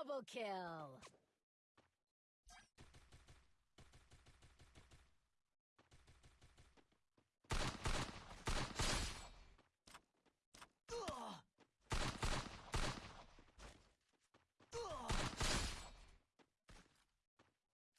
Double kill!